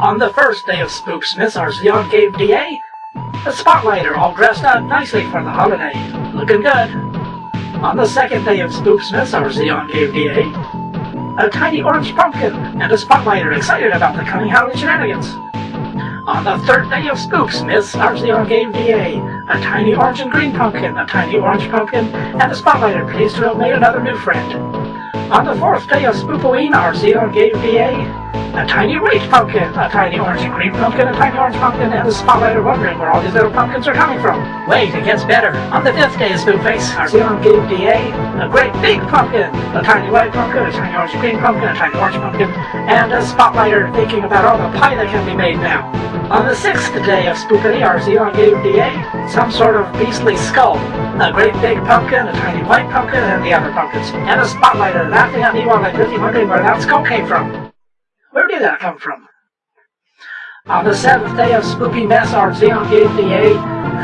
On the first day of Spooksmiths, our Zeon gave DA a spotlighter all dressed up nicely for the holiday. Looking good. On the second day of Spooksmiths, our Zeon gave DA a tiny orange pumpkin and a spotlighter excited about the coming Halloween shenanigans. On the third day of Spooksmiths, our Zeon gave DA a tiny orange and green pumpkin, a tiny orange pumpkin, and a spotlighter pleased to have made another new friend. On the fourth day of Spoopoween, our Zeon gave DA a tiny white pumpkin, a tiny orange and green pumpkin, a tiny orange pumpkin, and a spotlight are wondering where all these little pumpkins are coming from. Wait, it gets better. On the fifth day of Spookface, our Zeon gave DA a great big pumpkin, a tiny white pumpkin, a tiny orange and green pumpkin, a tiny orange pumpkin, and a spotlighter thinking about all the pie that can be made now. On the sixth day of Spookity, our Zeon gave DA some sort of beastly skull, a great big pumpkin, a tiny white pumpkin, and the other pumpkins, and a spotlighter laughing at me while I'm busy wondering where that skull came from. Where did that come from? On the seventh day of Spooky Mess, our Zeon gave DA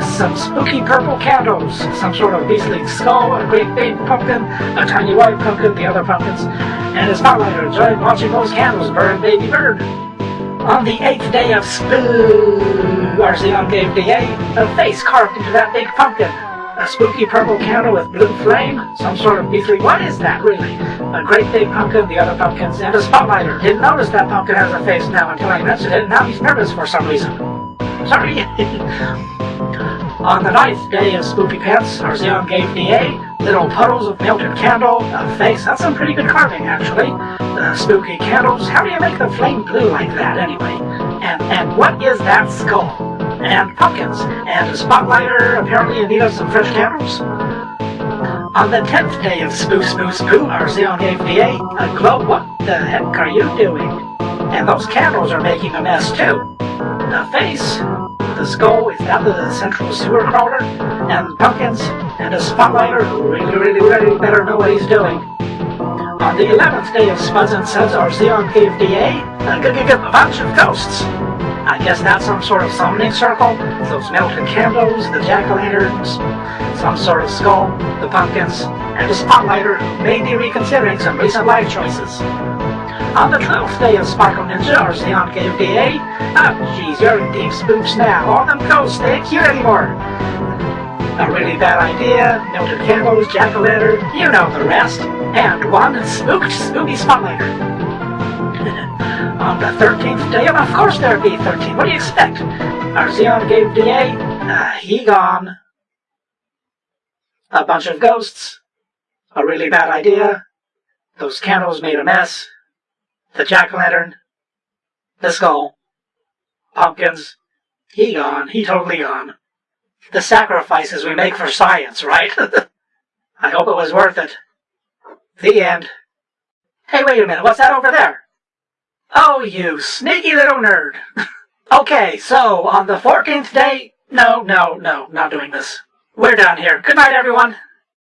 some spooky purple candles, some sort of beastly skull, a great big pumpkin, a tiny white pumpkin, the other pumpkins, and his spotlighter enjoyed watching those candles burn baby bird. On the eighth day of Spoo, our Zeon gave DA a face carved into that big pumpkin, a spooky purple candle with blue flame? Some sort of beastly... What is that, really? A great big pumpkin, the other pumpkins, and a spotlighter. Didn't notice that pumpkin has a face now until I mentioned it, and now he's nervous for some reason. Sorry. On the ninth day of Spooky Pants, our Zeon gave DA little puddles of melted candle, a face. That's some pretty good carving, actually. The spooky candles. How do you make the flame blue like that, anyway? And and what is that skull? And pumpkins, and a spotlighter apparently in need some fresh candles. On the tenth day of Spoo Spoo Spoo, our Zeon gave DA a uh, glow. What the heck are you doing? And those candles are making a mess too. The face, the skull is down the central sewer crawler, and pumpkins, and a spotlighter who really, really, really better know what he's doing. On the 11th day of Spuds and Suds, our Zeon gave DA a, uh, a bunch of ghosts. I guess that's some sort of summoning circle. Those melted candles, the jack-o'-lanterns, some sort of skull, the pumpkins, and the spotlighter may be reconsidering some recent life choices. On the 12th day of Sparkle Ninja, our Zeon gave DA, oh ah, jeez, you're in deep spooks now. All them ghosts, they ain't cute anymore. A really bad idea, melted candles, jack-o'-lantern, you know the rest. And one spooked spooky spotlighter on the 13th day, of course there'd be 13. What do you expect? Our Zeon gave DA, uh, he gone. A bunch of ghosts, a really bad idea, those candles made a mess, the jack-o'-lantern, the skull, pumpkins, he gone, he totally gone. The sacrifices we make for science, right? I hope it was worth it. The end. Hey, wait a minute, what's that over there? Oh, you sneaky little nerd. okay, so on the 14th day... No, no, no, not doing this. We're done here. Good night, everyone.